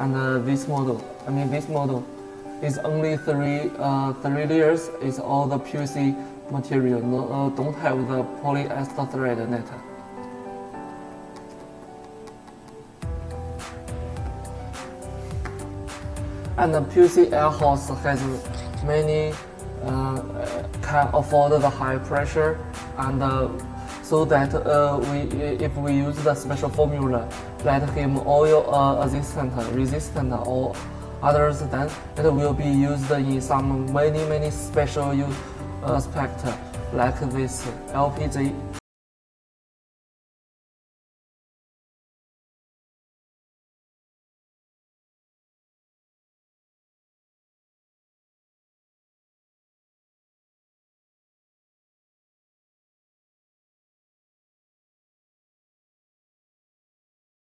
and uh, this model, I mean this model, is only three uh, three layers. It's all the PVC material. No, uh, don't have the polyester thread net. And the PVC air hose has many uh, can afford the high pressure and uh, so that uh, we if we use the special formula let him oil uh, resistant resistant or others then it will be used in some many many special use aspect like this LPG